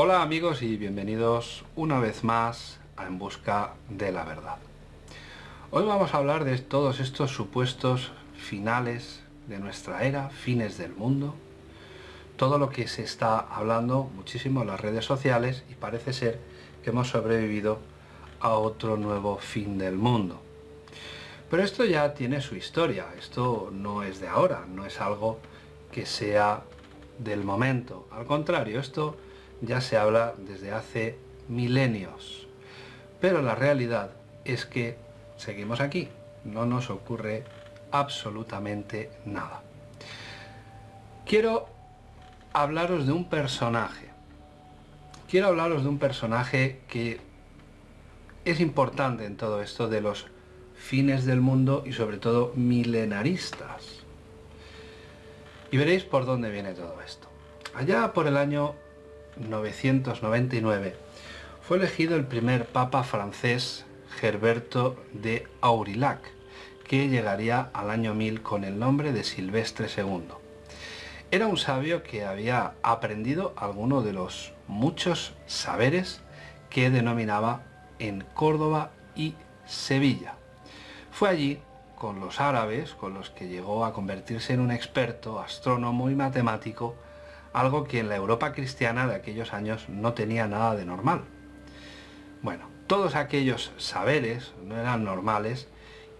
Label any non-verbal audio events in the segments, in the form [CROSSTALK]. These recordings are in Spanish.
Hola amigos y bienvenidos una vez más a En Busca de la Verdad. Hoy vamos a hablar de todos estos supuestos finales de nuestra era, fines del mundo, todo lo que se está hablando muchísimo en las redes sociales y parece ser que hemos sobrevivido a otro nuevo fin del mundo. Pero esto ya tiene su historia, esto no es de ahora, no es algo que sea del momento. Al contrario, esto ya se habla desde hace milenios. Pero la realidad es que seguimos aquí, no nos ocurre absolutamente nada. Quiero hablaros de un personaje. Quiero hablaros de un personaje que es importante en todo esto de los fines del mundo y sobre todo milenaristas. Y veréis por dónde viene todo esto. Allá por el año 999 fue elegido el primer papa francés Gerberto de Aurillac, que llegaría al año 1000 con el nombre de Silvestre II. Era un sabio que había aprendido alguno de los muchos saberes que denominaba en Córdoba y Sevilla. Fue allí con los árabes, con los que llegó a convertirse en un experto, astrónomo y matemático, algo que en la Europa cristiana de aquellos años no tenía nada de normal. Bueno, todos aquellos saberes no eran normales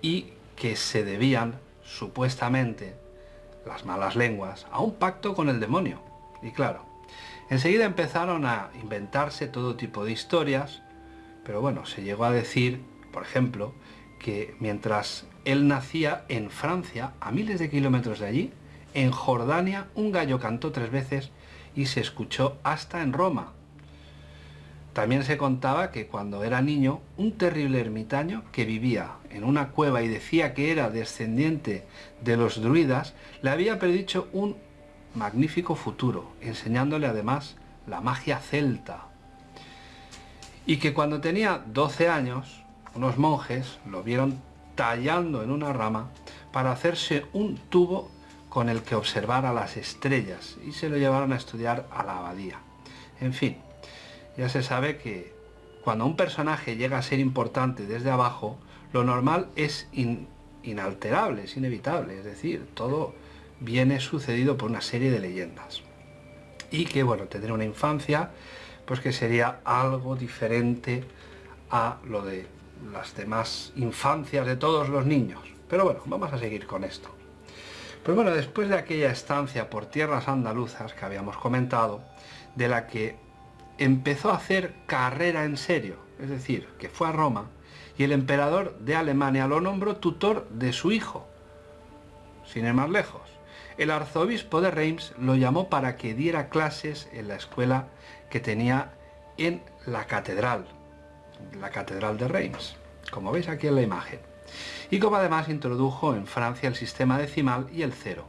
y que se debían, supuestamente, las malas lenguas, a un pacto con el demonio. Y claro, enseguida empezaron a inventarse todo tipo de historias, pero bueno, se llegó a decir, por ejemplo, que mientras él nacía en Francia, a miles de kilómetros de allí, en Jordania un gallo cantó tres veces y se escuchó hasta en Roma. También se contaba que cuando era niño, un terrible ermitaño que vivía en una cueva y decía que era descendiente de los druidas, le había predicho un magnífico futuro, enseñándole además la magia celta. Y que cuando tenía 12 años, unos monjes lo vieron tallando en una rama para hacerse un tubo con el que observara las estrellas y se lo llevaron a estudiar a la abadía. En fin, ya se sabe que cuando un personaje llega a ser importante desde abajo, lo normal es inalterable, es inevitable, es decir, todo viene sucedido por una serie de leyendas. Y que, bueno, tendrá una infancia, pues que sería algo diferente a lo de las demás infancias de todos los niños. Pero bueno, vamos a seguir con esto. Pues bueno, después de aquella estancia por tierras andaluzas que habíamos comentado, de la que empezó a hacer carrera en serio, es decir, que fue a Roma, y el emperador de Alemania lo nombró tutor de su hijo. Sin ir más lejos, el arzobispo de Reims lo llamó para que diera clases en la escuela que tenía en la catedral, la catedral de Reims, como veis aquí en la imagen y como además introdujo en Francia el sistema decimal y el cero.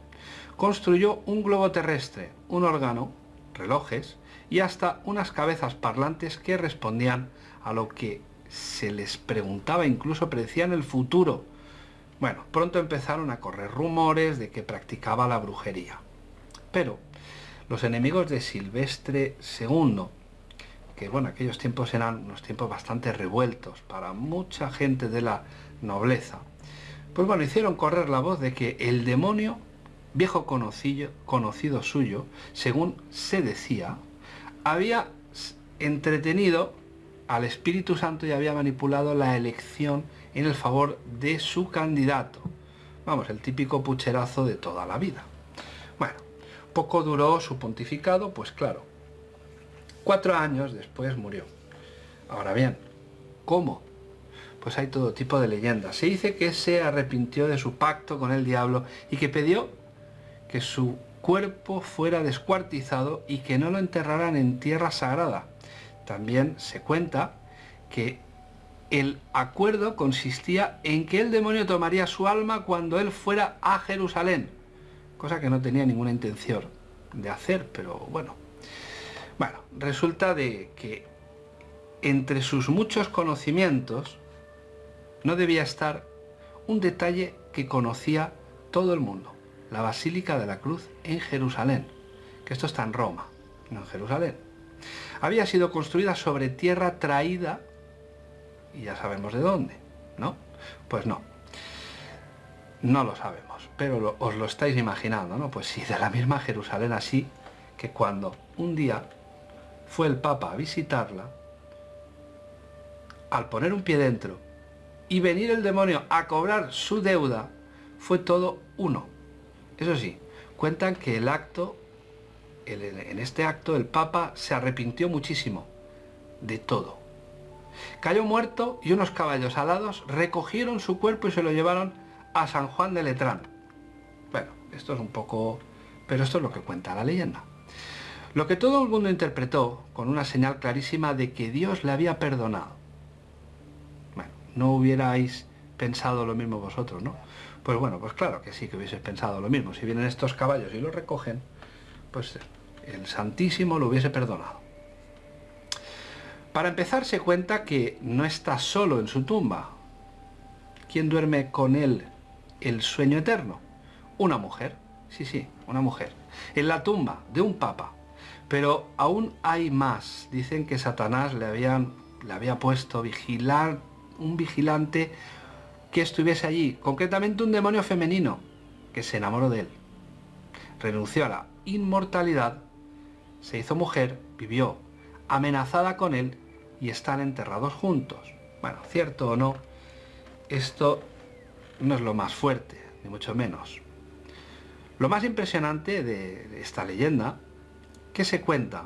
Construyó un globo terrestre, un órgano, relojes y hasta unas cabezas parlantes que respondían a lo que se les preguntaba, incluso predecían el futuro. Bueno, pronto empezaron a correr rumores de que practicaba la brujería. Pero los enemigos de Silvestre II, que bueno, aquellos tiempos eran unos tiempos bastante revueltos para mucha gente de la nobleza, pues bueno, hicieron correr la voz de que el demonio, viejo conocido, conocido suyo, según se decía, había entretenido al Espíritu Santo y había manipulado la elección en el favor de su candidato. Vamos, el típico pucherazo de toda la vida. Bueno, poco duró su pontificado, pues claro, cuatro años después murió. Ahora bien, ¿cómo? Pues hay todo tipo de leyendas. Se dice que se arrepintió de su pacto con el diablo y que pidió que su cuerpo fuera descuartizado y que no lo enterraran en tierra sagrada. También se cuenta que el acuerdo consistía en que el demonio tomaría su alma cuando él fuera a Jerusalén, cosa que no tenía ninguna intención de hacer, pero bueno. Bueno, resulta de que entre sus muchos conocimientos no debía estar un detalle que conocía todo el mundo, la Basílica de la Cruz en Jerusalén, que esto está en Roma, no en Jerusalén. había sido construida sobre tierra traída, y ya sabemos de dónde, ¿no? Pues no, no lo sabemos, pero os lo estáis imaginando, ¿no? Pues sí, de la misma Jerusalén así que cuando un día fue el Papa a visitarla, al poner un pie dentro y venir el demonio a cobrar su deuda, fue todo uno. Eso sí, cuentan que el acto, en este acto, el Papa se arrepintió muchísimo de todo. Cayó muerto y unos caballos alados recogieron su cuerpo y se lo llevaron a San Juan de Letrán. Bueno, esto es un poco... pero esto es lo que cuenta la leyenda. Lo que todo el mundo interpretó con una señal clarísima de que Dios le había perdonado. No hubierais pensado lo mismo vosotros, ¿no? Pues bueno, pues claro que sí que hubieses pensado lo mismo. Si vienen estos caballos y los recogen, pues el Santísimo lo hubiese perdonado. Para empezar se cuenta que no está solo en su tumba. ¿Quién duerme con él el sueño eterno? Una mujer, sí, sí, una mujer. En la tumba de un papa. Pero aún hay más. Dicen que Satanás le, habían, le había puesto vigilar, un vigilante que estuviese allí, concretamente un demonio femenino, que se enamoró de él. Renunció a la inmortalidad, se hizo mujer, vivió amenazada con él y están enterrados juntos. Bueno, cierto o no, esto no es lo más fuerte, ni mucho menos. Lo más impresionante de esta leyenda que se cuenta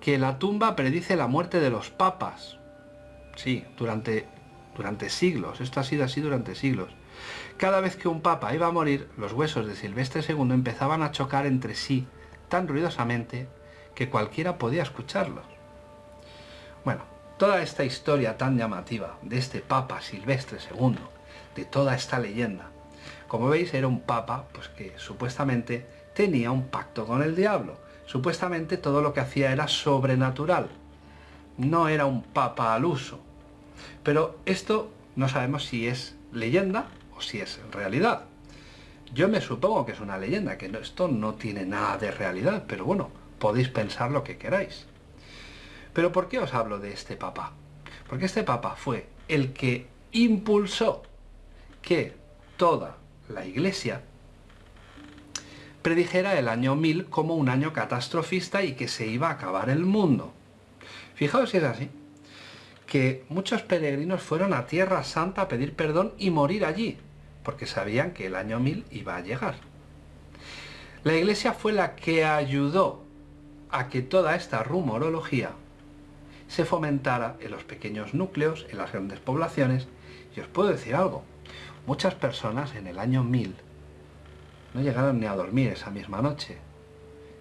que la tumba predice la muerte de los papas. Sí, durante, durante siglos, esto ha sido así durante siglos. Cada vez que un papa iba a morir, los huesos de Silvestre II empezaban a chocar entre sí tan ruidosamente que cualquiera podía escucharlos. Bueno, toda esta historia tan llamativa de este Papa Silvestre II, de toda esta leyenda, como veis era un papa pues que supuestamente tenía un pacto con el diablo, Supuestamente todo lo que hacía era sobrenatural, no era un papa al uso. Pero esto no sabemos si es leyenda o si es realidad. Yo me supongo que es una leyenda, que esto no tiene nada de realidad, pero bueno, podéis pensar lo que queráis. Pero ¿por qué os hablo de este papa? Porque este papa fue el que impulsó que toda la iglesia predijera el año 1000 como un año catastrofista y que se iba a acabar el mundo. Fijaos si es así, que muchos peregrinos fueron a Tierra Santa a pedir perdón y morir allí, porque sabían que el año 1000 iba a llegar. La iglesia fue la que ayudó a que toda esta rumorología se fomentara en los pequeños núcleos, en las grandes poblaciones, y os puedo decir algo, muchas personas en el año 1000 no llegaron ni a dormir esa misma noche.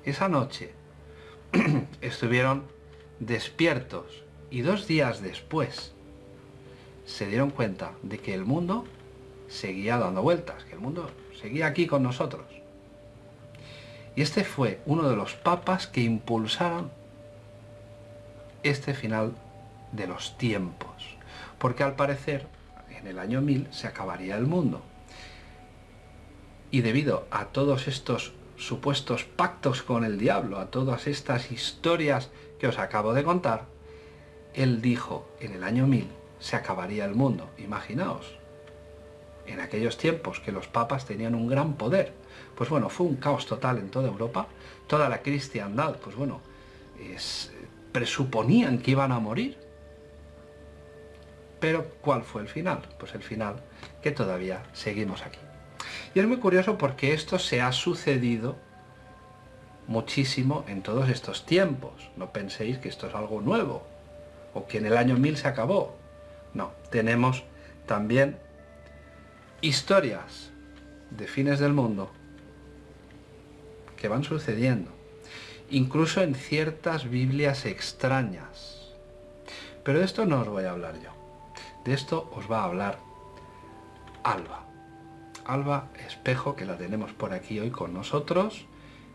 Esa noche [CLEARS THROAT] estuvieron despiertos y dos días después se dieron cuenta de que el mundo seguía dando vueltas, que el mundo seguía aquí con nosotros. Y este fue uno de los papas que impulsaron este final de los tiempos, porque al parecer en el año 1000 se acabaría el mundo. Y debido a todos estos supuestos pactos con el diablo, a todas estas historias que os acabo de contar, él dijo en el año 1000 se acabaría el mundo. Imaginaos, en aquellos tiempos que los papas tenían un gran poder. Pues bueno, fue un caos total en toda Europa. Toda la cristiandad, pues bueno, presuponían que iban a morir. Pero ¿cuál fue el final? Pues el final que todavía seguimos aquí. Y es muy curioso porque esto se ha sucedido muchísimo en todos estos tiempos. No penséis que esto es algo nuevo o que en el año 1000 se acabó. No, tenemos también historias de fines del mundo que van sucediendo, incluso en ciertas Biblias extrañas. Pero de esto no os voy a hablar yo, de esto os va a hablar Alba. Alba Espejo, que la tenemos por aquí hoy con nosotros.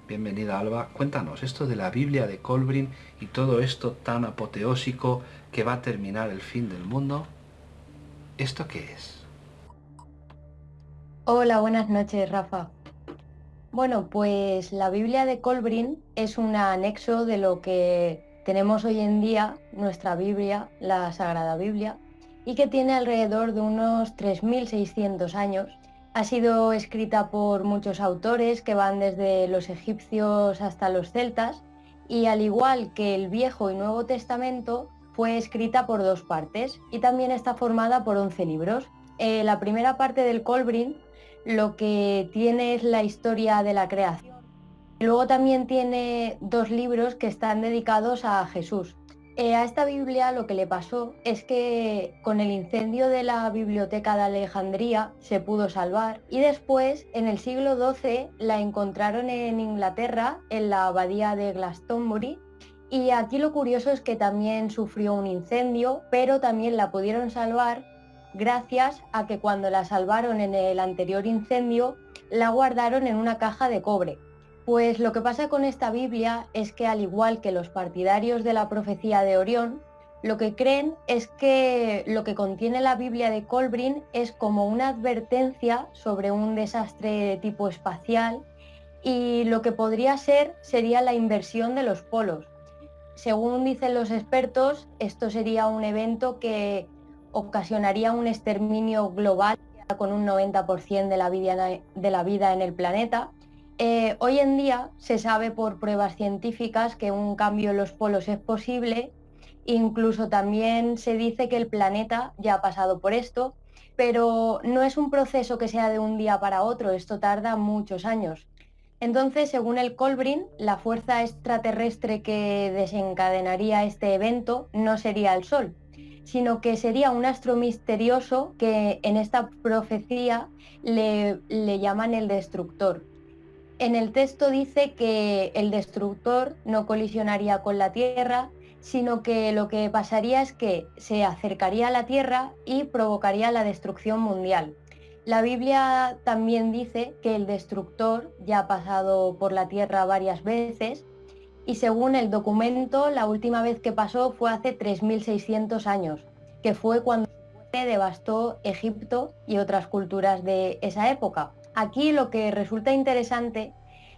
Bienvenida Alba, cuéntanos esto de la Biblia de Colbrin y todo esto tan apoteósico que va a terminar el fin del mundo. ¿Esto qué es? Hola, buenas noches Rafa. Bueno, pues la Biblia de Colbrin es un anexo de lo que tenemos hoy en día nuestra Biblia, la Sagrada Biblia, y que tiene alrededor de unos 3.600 años. Ha sido escrita por muchos autores que van desde los egipcios hasta los celtas y al igual que el Viejo y Nuevo Testamento, fue escrita por dos partes y también está formada por 11 libros. Eh, la primera parte del Colbrin lo que tiene es la historia de la creación. Luego también tiene dos libros que están dedicados a Jesús. Eh, a esta Biblia lo que le pasó es que con el incendio de la biblioteca de Alejandría se pudo salvar y después en el siglo XII la encontraron en Inglaterra en la abadía de Glastonbury y aquí lo curioso es que también sufrió un incendio pero también la pudieron salvar gracias a que cuando la salvaron en el anterior incendio la guardaron en una caja de cobre. Pues lo que pasa con esta Biblia es que al igual que los partidarios de la profecía de Orión, lo que creen es que lo que contiene la Biblia de Colbrin es como una advertencia sobre un desastre de tipo espacial y lo que podría ser sería la inversión de los polos. Según dicen los expertos, esto sería un evento que ocasionaría un exterminio global con un 90% de la, vida, de la vida en el planeta. Eh, hoy en día se sabe por pruebas científicas que un cambio en los polos es posible, incluso también se dice que el planeta ya ha pasado por esto, pero no es un proceso que sea de un día para otro, esto tarda muchos años. Entonces, según el Colbrin, la fuerza extraterrestre que desencadenaría este evento no sería el Sol, sino que sería un astro misterioso que en esta profecía le, llaman el destructor. En el texto dice que el destructor no colisionaría con la Tierra, sino que lo que pasaría es que se acercaría a la Tierra y provocaría la destrucción mundial. La Biblia también dice que el destructor ya ha pasado por la Tierra varias veces y según el documento, la última vez que pasó fue hace 3.600 años, que fue cuando devastó Egipto y otras culturas de esa época. Aquí lo que resulta interesante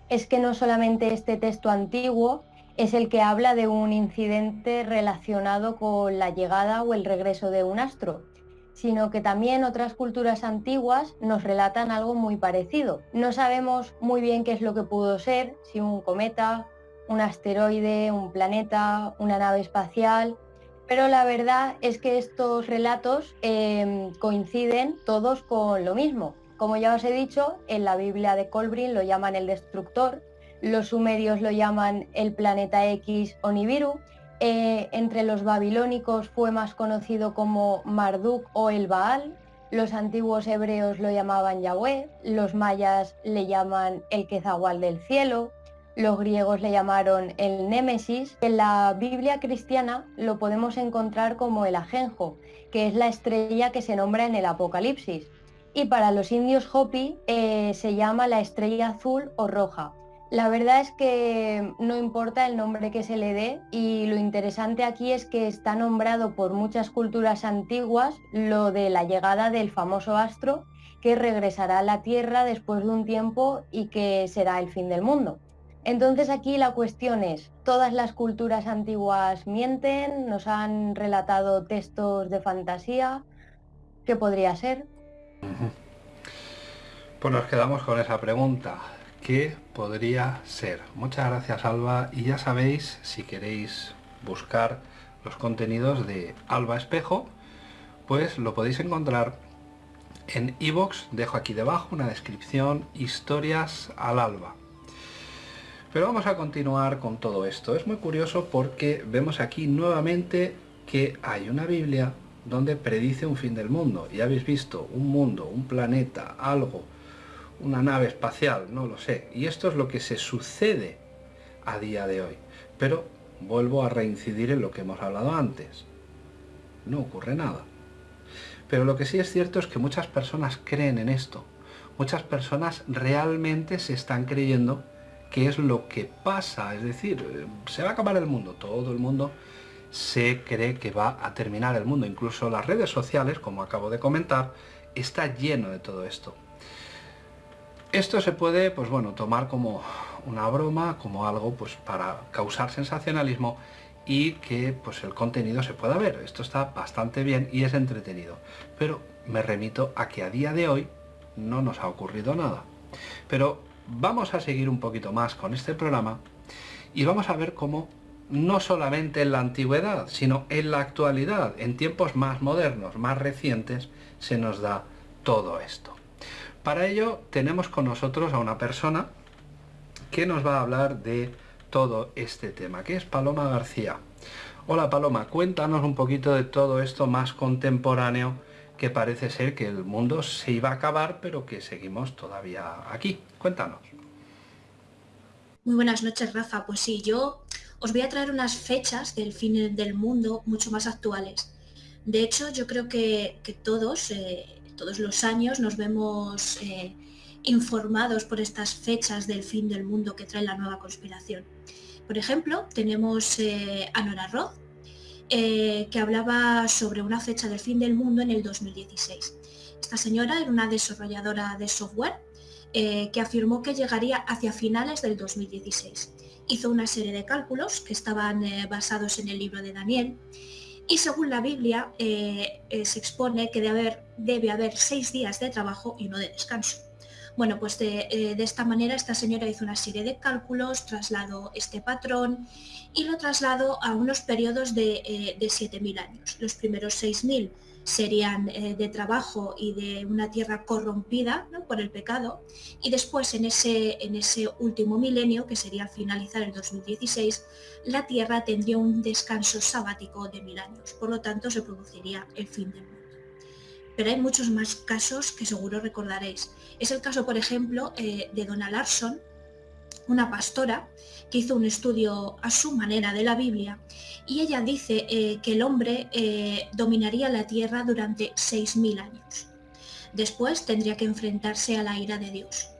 es que no solamente este texto antiguo es el que habla de un incidente relacionado con la llegada o el regreso de un astro, sino que también otras culturas antiguas nos relatan algo muy parecido. No sabemos muy bien qué es lo que pudo ser, si un cometa, un asteroide, un planeta, una nave espacial, pero la verdad es que estos relatos em, coinciden todos con lo mismo. Como ya os he dicho, en la Biblia de Colbrin lo llaman el destructor, los sumerios lo llaman el planeta X o Nibiru, eh, entre los babilónicos fue más conocido como Marduk o el Baal, los antiguos hebreos lo llamaban Yahweh, los mayas le llaman el Quezahual del cielo, los griegos le llamaron el Némesis. En la Biblia cristiana lo podemos encontrar como el ajenjo, que es la estrella que se nombra en el Apocalipsis. Y para los indios Hopi eh, se llama la estrella azul o roja. La verdad es que no importa el nombre que se le dé y lo interesante aquí es que está nombrado por muchas culturas antiguas lo de la llegada del famoso astro que regresará a la Tierra después de un tiempo y que será el fin del mundo. Entonces aquí la cuestión es, todas las culturas antiguas mienten, nos han relatado textos de fantasía, ¿qué podría ser? Pues nos quedamos con esa pregunta, ¿qué podría ser? Muchas gracias Alba y ya sabéis, si queréis buscar los contenidos de Alba Espejo, pues lo podéis encontrar en iVoox, dejo aquí debajo una descripción, historias al alba. Pero vamos a continuar con todo esto. Es muy curioso porque vemos aquí nuevamente que hay una Biblia donde predice un fin del mundo. Y habéis visto un mundo, un planeta, algo, una nave espacial, no lo sé. Y esto es lo que se sucede a día de hoy. Pero vuelvo a reincidir en lo que hemos hablado antes. No ocurre nada. Pero lo que sí es cierto es que muchas personas creen en esto. Muchas personas realmente se están creyendo qué es lo que pasa, es decir, eh, se va a acabar el mundo, todo el mundo se cree que va a terminar el mundo, incluso las redes sociales, como acabo de comentar, está lleno de todo esto. Esto se puede, pues bueno, tomar como una broma, como algo pues para causar sensacionalismo y que pues el contenido se pueda ver. Esto está bastante bien y es entretenido. Pero me remito a que a día de hoy no nos ha ocurrido nada. Pero vamos a seguir un poquito más con este programa y vamos a ver cómo no solamente en la antigüedad, sino en la actualidad, en tiempos más modernos, más recientes, se nos da todo esto. Para ello tenemos con nosotros a una persona que nos va a hablar de todo este tema, que es Paloma García. Hola Paloma, cuéntanos un poquito de todo esto más contemporáneo que parece ser que el mundo se iba a acabar, pero que seguimos todavía aquí. Cuéntanos. Muy buenas noches, Rafa. Pues sí, yo os voy a traer unas fechas del fin del mundo mucho más actuales. De hecho, yo creo que, todos, eh, todos los años nos vemos eh, informados por estas fechas del fin del mundo que trae la nueva conspiración. Por ejemplo, tenemos eh, a Nora Roth, que hablaba sobre una fecha del fin del mundo en el 2016. Esta señora era una desarrolladora de software que afirmó que llegaría hacia finales del 2016. Hizo una serie de cálculos que estaban basados en el libro de Daniel y según la Biblia se expone que debe haber, seis días de trabajo y uno de descanso. Bueno, pues eh, de, esta manera esta señora hizo una serie de cálculos, trasladó este patrón y lo trasladó a unos periodos de, 7.000 eh, años. Los primeros 6.000 serían eh, de trabajo y de una tierra corrompida por el pecado y después en ese, en ese último milenio, que sería finalizar el 2016, la tierra tendría un descanso sabático de mil años. Por lo tanto, se produciría el fin del mundo pero hay muchos más casos que seguro recordaréis. Es el caso, por ejemplo, eh, de Donna Larson, una pastora que hizo un estudio a su manera de la Biblia y ella dice eh, que el hombre eh, dominaría la tierra durante 6.000 años. Después tendría que enfrentarse a la ira de Dios.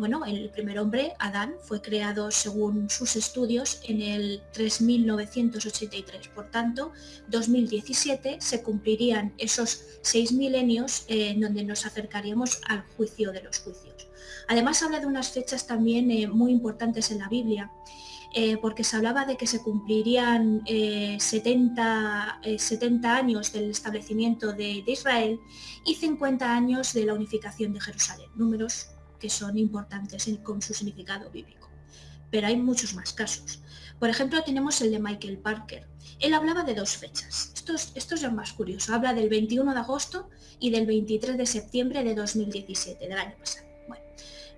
Bueno, el primer hombre, Adán, fue creado según sus estudios en el 3983. Por tanto, 2017 se cumplirían esos seis milenios eh, en donde nos acercaríamos al juicio de los juicios. Además habla de unas fechas también eh, muy importantes en la Biblia. Eh, porque se hablaba de que se cumplirían 70, 70, años del establecimiento de, de Israel y 50 años de la unificación de Jerusalén, números que son importantes con su significado bíblico. Pero hay muchos más casos. Por ejemplo, tenemos el de Michael Parker. Él hablaba de dos fechas. Esto es, esto es más curioso. Habla del 21 de agosto y del 23 de septiembre de 2017, del año pasado. Bueno,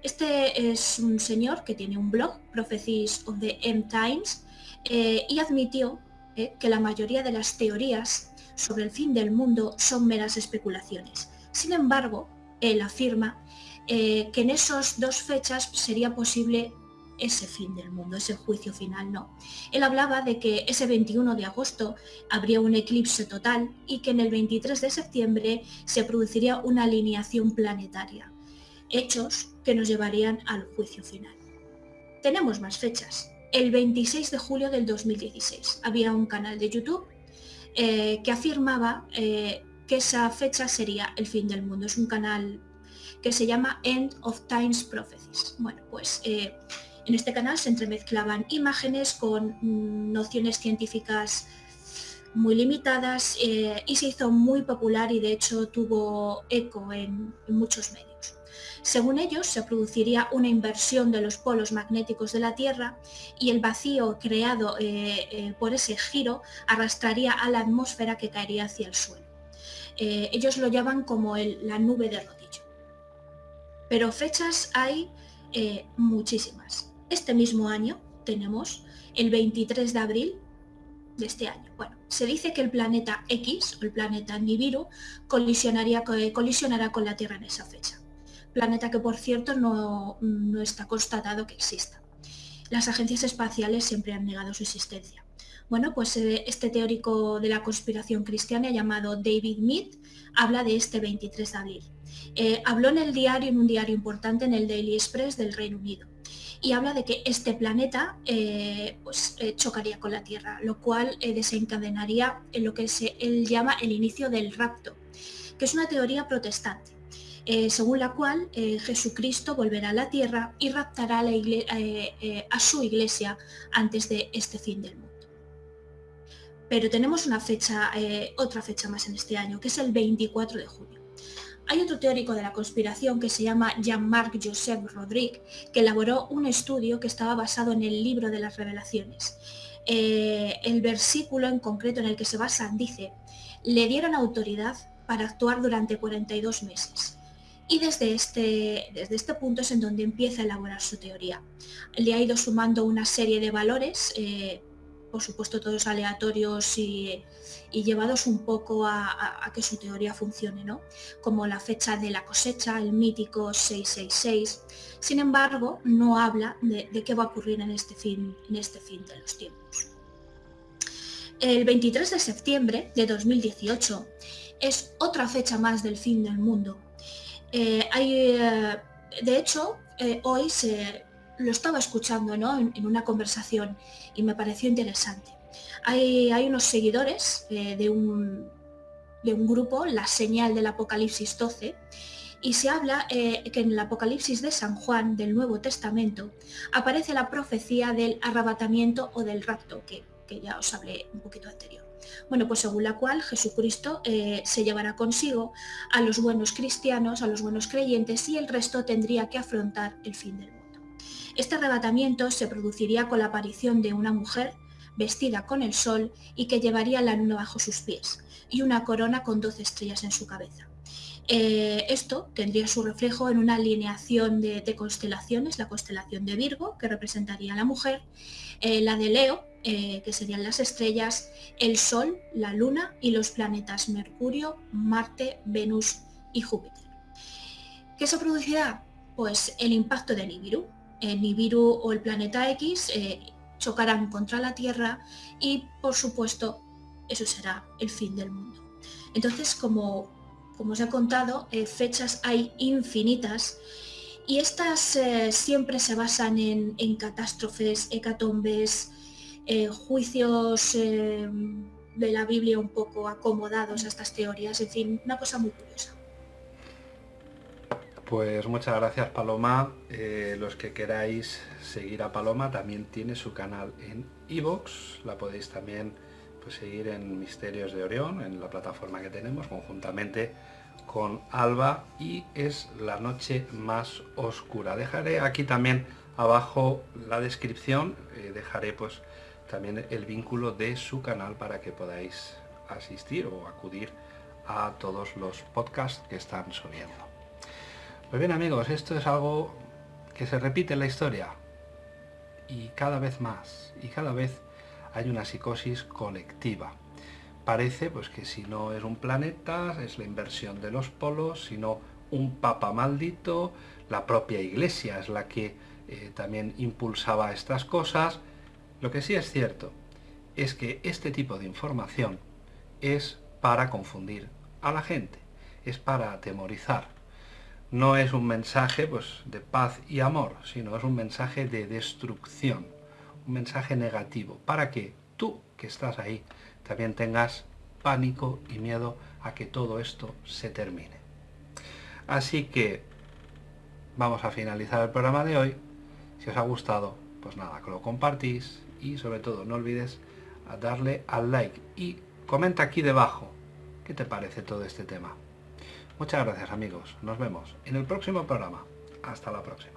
este es un señor que tiene un blog, Prophecies of the End Times, eh, y admitió eh, que la mayoría de las teorías sobre el fin del mundo son meras especulaciones. Sin embargo, él afirma eh, que en esas dos fechas sería posible ese fin del mundo, ese juicio final, no. Él hablaba de que ese 21 de agosto habría un eclipse total y que en el 23 de septiembre se produciría una alineación planetaria, hechos que nos llevarían al juicio final. Tenemos más fechas. El 26 de julio del 2016 había un canal de YouTube eh, que afirmaba eh, que esa fecha sería el fin del mundo. Es un canal que se llama End of Times Prophecies. Bueno, pues eh, en este canal se entremezclaban imágenes con mm, nociones científicas muy limitadas eh, y se hizo muy popular y de hecho tuvo eco en, muchos medios. Según ellos, se produciría una inversión de los polos magnéticos de la Tierra y el vacío creado eh, por ese giro arrastraría a la atmósfera que caería hacia el suelo. ellos lo llaman como la nube de rodillas pero fechas hay eh, muchísimas. Este mismo año tenemos el 23 de abril de este año. Bueno, se dice que el planeta X, o el planeta Nibiru, colisionaría, colisionará con la Tierra en esa fecha. Planeta que, por cierto, no, no está constatado que exista. Las agencias espaciales siempre han negado su existencia. Bueno, pues eh, este teórico de la conspiración cristiana llamado David Mead habla de este 23 de abril. Eh, habló en el diario, en un diario importante, en el Daily Express del Reino Unido, y habla de que este planeta eh, pues, eh, chocaría con la Tierra, lo cual desencadenaría en lo que se, él llama el inicio del rapto, que es una teoría protestante. según la cual Jesucristo volverá a la tierra y raptará a, su iglesia antes de este fin del mundo. pero tenemos una fecha, otra fecha más en este año, que es el 24 de junio. Hay otro teórico de la conspiración que se llama Jean-Marc Joseph Rodrigue, que elaboró un estudio que estaba basado en el libro de las revelaciones. Eh, el versículo en concreto en el que se basa dice, le dieron autoridad para actuar durante 42 meses. Y desde este, desde este punto es en donde empieza a elaborar su teoría. Le ha ido sumando una serie de valores, eh, por supuesto todos aleatorios y, llevados un poco a, que su teoría funcione, ¿no? como la fecha de la cosecha, el mítico 666. Sin embargo, no habla de, qué va a ocurrir en este, fin, en este fin de los tiempos. El 23 de septiembre de 2018 es otra fecha más del fin del mundo. Eh, hay, eh, de hecho, eh, hoy se, lo estaba escuchando en, una conversación y me pareció interesante. Hay, unos seguidores de, un, de un grupo, la señal del Apocalipsis 12, y se habla que en el Apocalipsis de San Juan del Nuevo Testamento aparece la profecía del arrebatamiento o del rapto, que ya os hablé un poquito anterior. Bueno, pues según la cual Jesucristo eh, se llevará consigo a los buenos cristianos, a los buenos creyentes y el resto tendría que afrontar el fin del mundo. Este arrebatamiento se produciría con la aparición de una mujer vestida con el sol y que llevaría la luna bajo sus pies y una corona con 12 estrellas en su cabeza. Eh, esto tendría su reflejo en una alineación de, constelaciones, la constelación de Virgo, que representaría a la mujer, eh, la de Leo, eh, que serían las estrellas, el Sol, la Luna y los planetas Mercurio, Marte, Venus y Júpiter. ¿Qué se producirá? Pues el impacto de Nibiru. El Nibiru o el planeta X chocarán contra la Tierra y, por supuesto, eso será el fin del mundo. Entonces, como como os he contado, eh, fechas hay infinitas y estas eh, siempre se basan en, catástrofes, hecatombes, eh, juicios de la Biblia un poco acomodados a estas teorías, en fin, una cosa muy curiosa. Pues muchas gracias Paloma. los que queráis seguir a Paloma también tiene su canal en iVoox. La podéis también pues, seguir en Misterios de Orión, en la plataforma que tenemos, conjuntamente con Alba, y es la noche más oscura. Dejaré aquí también abajo la descripción, eh, dejaré pues también el vínculo de su canal para que podáis asistir o acudir a todos los podcasts que están subiendo. Pues bien amigos, esto es algo que se repite en la historia y cada vez más y cada vez hay una psicosis colectiva. Parece pues que si no es un planeta, es la inversión de los polos, sino un papa maldito, la propia iglesia es la que eh, también impulsaba estas cosas. Lo que sí es cierto es que este tipo de información es para confundir a la gente, es para atemorizar. No es un mensaje pues, de paz y amor, sino es un mensaje de destrucción un mensaje negativo, para que tú que estás ahí también tengas pánico y miedo a que todo esto se termine. Así que vamos a finalizar el programa de hoy. Si os ha gustado, pues nada, que lo compartís y sobre todo no olvides darle al like y comenta aquí debajo qué te parece todo este tema. Muchas gracias amigos, nos vemos en el próximo programa. Hasta la próxima.